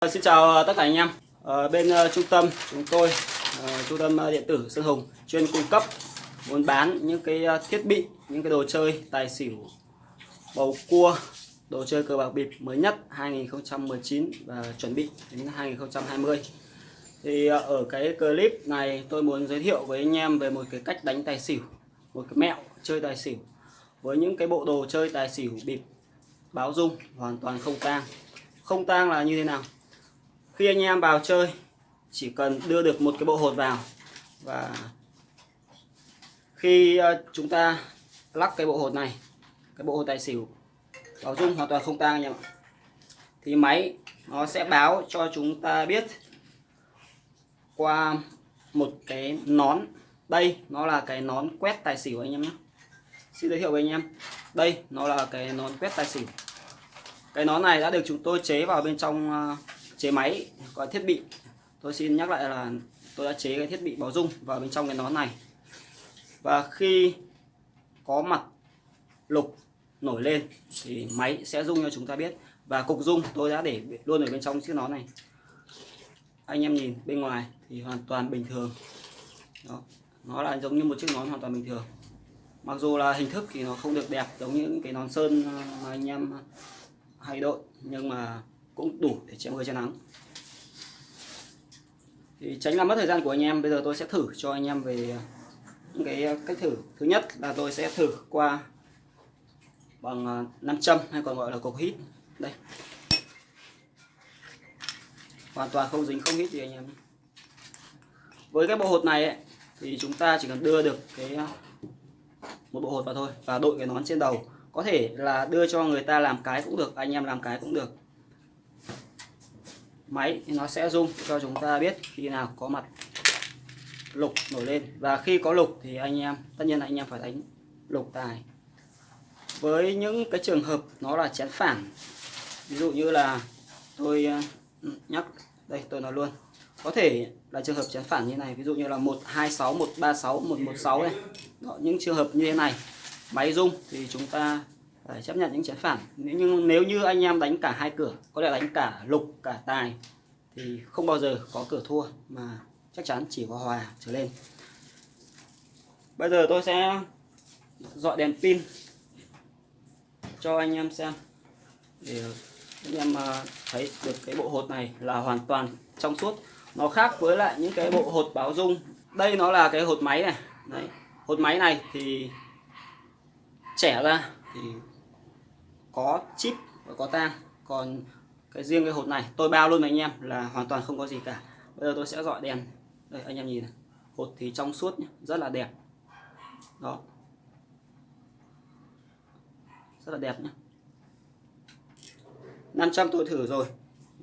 Ờ, xin chào ờ, tất cả anh em. Ở bên uh, trung tâm chúng tôi, uh, trung tâm điện tử Sơn Hùng chuyên cung cấp muốn bán những cái thiết bị, những cái đồ chơi tài xỉu, bầu cua, đồ chơi cờ bạc bịp mới nhất 2019 và chuẩn bị đến 2020. Thì uh, ở cái clip này tôi muốn giới thiệu với anh em về một cái cách đánh tài xỉu, một cái mẹo chơi tài xỉu với những cái bộ đồ chơi tài xỉu bịp báo dung hoàn toàn không tang. Không tang là như thế nào? Khi anh em vào chơi, chỉ cần đưa được một cái bộ hột vào và khi ờ, chúng ta lắc cái bộ hột này, cái bộ hột tài xỉu báo dung hoàn toàn không tang anh em ạ. Thì máy nó sẽ báo cho chúng ta biết qua một cái nón. Đây nó là cái nón quét tài xỉu anh em nhé. Xin giới thiệu với anh em. Đây nó là cái nón quét tài xỉu. Cái nón này đã được chúng tôi chế vào bên trong ờ, chế máy, có thiết bị. Tôi xin nhắc lại là tôi đã chế cái thiết bị báo dung vào bên trong cái nón này. Và khi có mặt lục nổi lên thì máy sẽ rung cho chúng ta biết. Và cục rung tôi đã để luôn ở bên trong chiếc nón này. Anh em nhìn bên ngoài thì hoàn toàn bình thường. Đó, nó là giống như một chiếc nón hoàn toàn bình thường. Mặc dù là hình thức thì nó không được đẹp giống như những cái nón sơn mà anh em hay đội, nhưng mà cũng đủ để che mưa che nắng. Thì tránh làm mất thời gian của anh em bây giờ tôi sẽ thử cho anh em về những cái cách thử. Thứ nhất là tôi sẽ thử qua bằng à, nam châm hay còn gọi là cục hít. Đây. Hoàn toàn không dính không hít gì anh em với cái bộ hột này ấy, thì chúng ta chỉ cần đưa được cái à, một bộ hột vào thôi và đội cái nón trên đầu. Có thể là đưa cho người ta làm cái cũng được anh em làm cái cũng được máy thì nó sẽ rung cho chúng ta biết khi nào có mặt lục nổi lên. Và khi có lục thì anh em tất nhiên là anh em phải đánh lục tài. Với những cái trường hợp nó là chén phản ví dụ như là tôi ờ, nhắc đây tôi nói luôn có thể là trường hợp chén phản như này ví dụ như là 126 136 116 này. Đó, những trường hợp như thế này máy rung thì chúng ta phải chấp nhận những trái phản. Nhưng nếu như anh em đánh cả hai cửa, có thể đánh cả lục, cả tài, thì không bao giờ có cửa thua, mà chắc chắn chỉ có hòa trở lên. Bây giờ tôi sẽ dọi đèn pin cho anh em xem, để anh em à, thấy được cái bộ hột này là hoàn toàn trong suốt. Nó khác với lại những cái bộ hột báo dung. Đây nó là cái hột máy này. Đấy. hột máy này thì trẻ ra thì có chip và có tang. Còn cái riêng cái hột này tôi bao luôn với anh em là hoàn toàn không có gì cả. Bây giờ tôi sẽ dọi đèn. Đây anh em nhìn này. Hột thì trong suốt nhé, rất là đẹp. Đó. Rất là đẹp nhé 500 tôi thử rồi.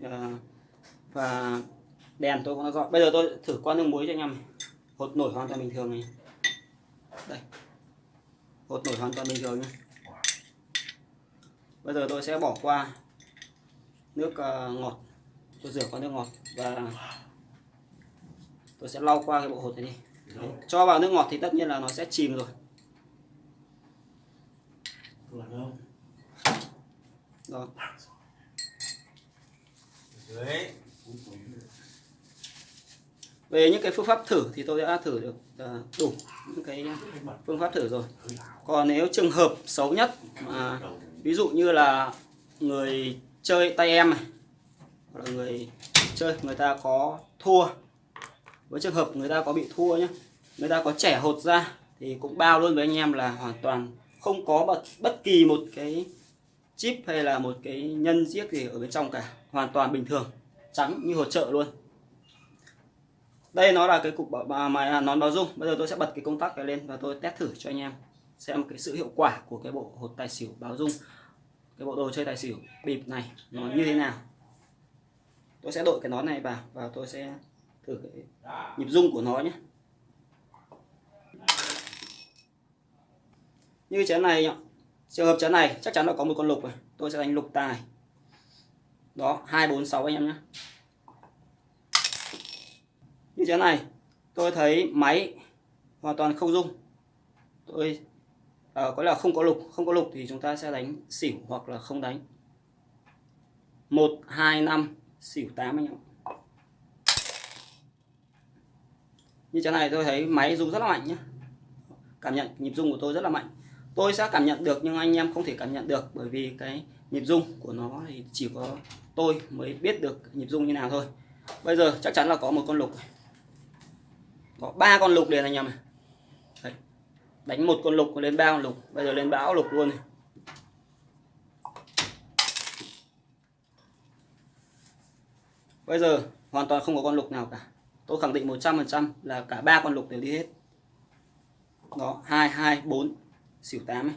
À, và đèn tôi cũng đã dọi bây giờ tôi thử qua nước muối cho anh em hột nổi hoàn toàn bình thường này đây. Hột nổi hoàn toàn bình thường nhé bây giờ tôi sẽ bỏ qua nước uh, ngọt. Tôi rửa qua nước ngọt và tôi sẽ lau qua cái bộ hột này đi. Đấy. cho vào nước ngọt thì tất nhiên là nó sẽ chìm rồi. Đó về những cái phương pháp thử thì tôi đã thử được uh, đủ những cái phương pháp thử rồi. Còn nếu trường hợp xấu nhất mà ví dụ như là người chơi tay em này hoặc là người chơi người ta có thua. Với trường hợp người ta có bị thua nhé người ta có trẻ hột ra thì cũng bao luôn với anh em là hoàn toàn không có bất, bất kỳ một cái chip hay là một cái nhân giết gì ở bên trong cả hoàn toàn bình thường trắng như hột trợ luôn. Đây nó là cái cục bảo, mà nón báo dung. Bây giờ tôi sẽ bật cái công tắc này lên và tôi test thử cho anh em xem cái sự hiệu quả của cái bộ hột tài xỉu báo dung cái bộ đồ chơi tài xỉu bịp này nó như thế nào. Tôi sẽ đội cái nón này vào và tôi sẽ thử cái nhịp rung của nó nhé. Như chén này trường hợp chén này chắc chắn là có một con lục rồi, tôi sẽ đánh lục tài. Đó, hai, bốn, sáu anh em nhé. Như chén này, tôi thấy máy hoàn toàn không rung. Tôi à, có là không có lục không có lục thì chúng ta sẽ đánh xỉu hoặc là không đánh. Một hai năm xỉu 8 anh em như thế này tôi thấy máy rung rất là mạnh nhé cảm nhận nhịp rung của tôi rất là mạnh. Tôi sẽ cảm nhận được nhưng anh em không thể cảm nhận được bởi vì cái nhịp rung của nó thì chỉ có tôi mới biết được nhịp rung như nào thôi. Bây giờ chắc chắn là có một con lục. Có ba con lục liền anh em này đánh một con lục lên ba con lục. Bây giờ lên bão lục luôn này. Bây giờ hoàn toàn không có con lục nào cả. Tôi khẳng định 100% là cả ba con lục đều đi hết. Đó hai hai bốn xỉu 8 ấy.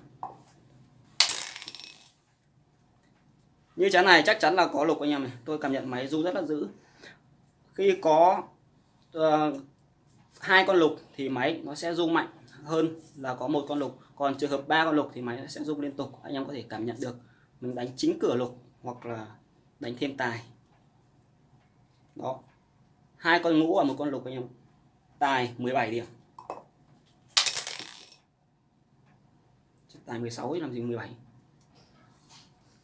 như chán này chắc chắn là có lục anh em này. Tôi cảm nhận máy du rất là dữ. Khi có uh, hai con lục thì máy nó sẽ rung mạnh hơn là có một con lục. Còn trường hợp ba con lục thì máy sẽ rung liên tục anh em có thể cảm nhận được mình đánh chính cửa lục hoặc là đánh thêm tài. Đó. Hai con ngũ và một con lục anh em. Tài 17 điểm. Tài 16 ấy làm gì 17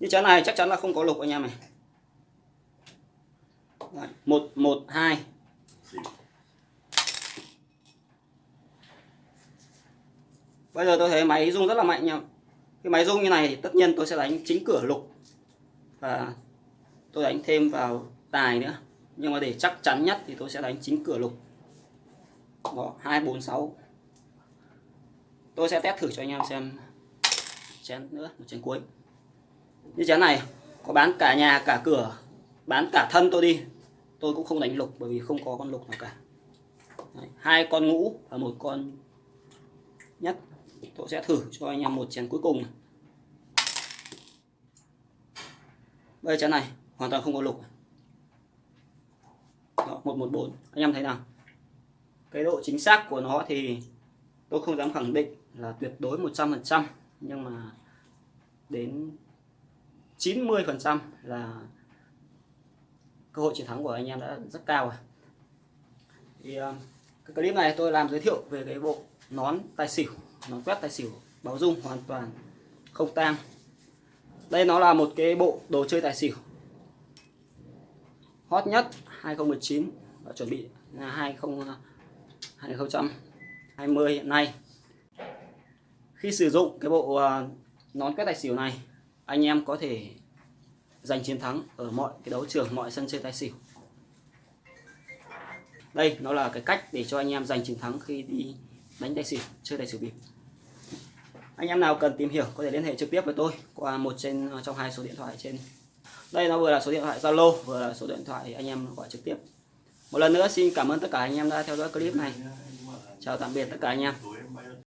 như trái này chắc chắn là không có lục anh em này. Đấy, 1 1 2 Bây giờ tôi thấy máy rung rất là mạnh nha Cái máy rung như này thì tất nhiên tôi sẽ đánh chính cửa lục. Và tôi đánh thêm vào tài nữa. Nhưng mà để chắc chắn nhất thì tôi sẽ đánh chính cửa lục. Đó, 2, 4, 6 Tôi sẽ test thử cho anh em xem chén nữa, một chén cuối. Như chén này có bán cả nhà cả cửa bán cả thân tôi đi. Tôi cũng không đánh lục bởi vì không có con lục nào cả. Đấy, hai con ngũ và một con nhất tôi sẽ thử cho anh em một chén cuối cùng đây chén này hoàn toàn không có lục. Đó, 114 anh em thấy nào? Cái độ chính xác của nó thì tôi không dám khẳng định là tuyệt đối 100% nhưng mà đến 90% là cơ hội chiến thắng của anh em đã rất cao rồi. Thì ờ, cái clip này tôi làm giới thiệu về cái bộ nón tài xỉu, nón quét tài xỉu, báo dung hoàn toàn không tang. Đây nó là một cái bộ đồ chơi tài xỉu. Hot nhất 2019 và chuẩn bị là 20 2020 hiện nay. Khi sử dụng cái bộ à, nón quét tài xỉu này, anh em có thể giành chiến thắng ở mọi cái đấu trường, mọi sân chơi tài xỉu. Đây nó là cái cách để cho anh em giành chiến thắng khi đi đánh tài xỉu chơi tài xỉu bịp. Anh em nào cần tìm hiểu có thể liên hệ trực tiếp với tôi qua một trên ờ, trong hai số điện thoại trên. Đây nó vừa là số điện thoại Zalo, vừa là số điện thoại anh em gọi trực tiếp. Một lần nữa xin cảm ơn tất cả anh em đã theo dõi clip này. Chào tạm biệt tất cả anh em.